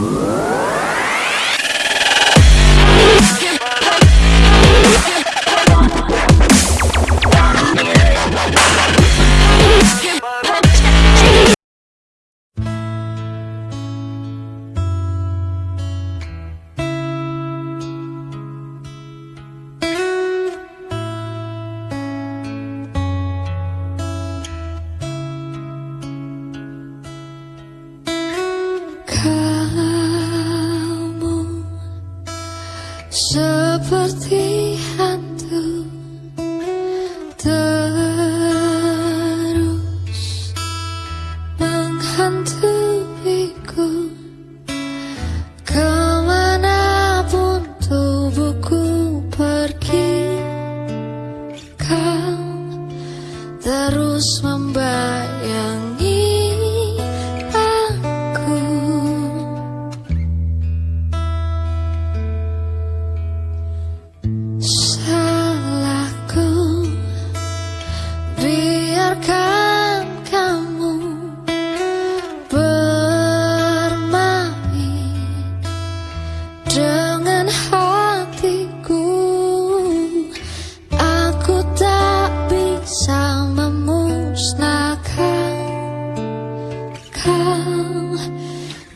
Música seperti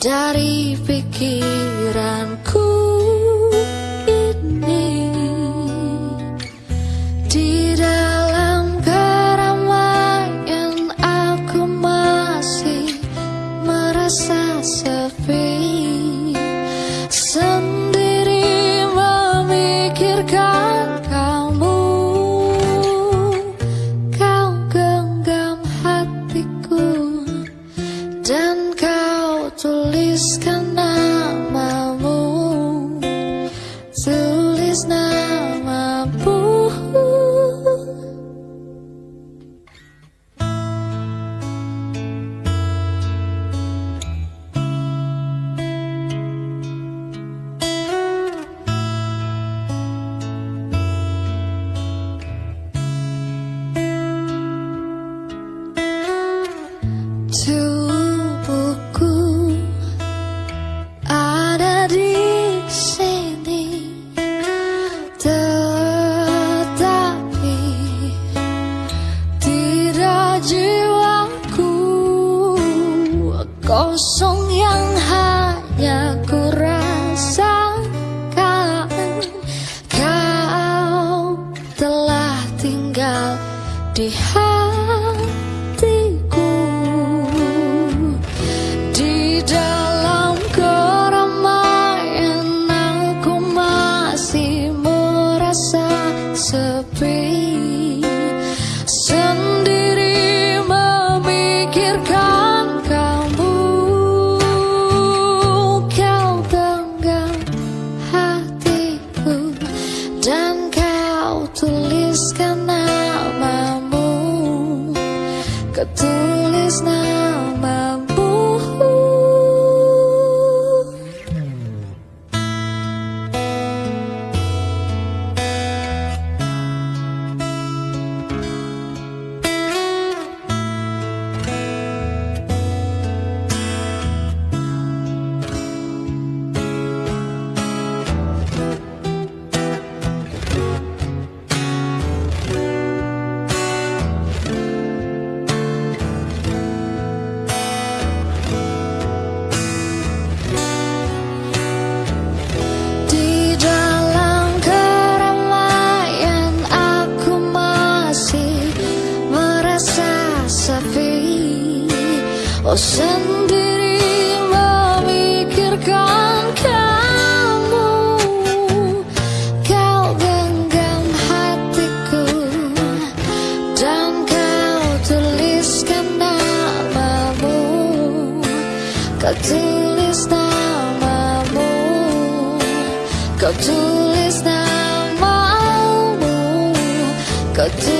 dari pikiranku ini. Di kosong yang hanya ku rasakan. Kau telah tinggal di hatiku Ketulis namamu Oh sendiri memikirkan kamu. Kau genggam hatiku Dan kau tuliskan namamu. Kau tulis namamu. Kau tulis namamu. Kau tulis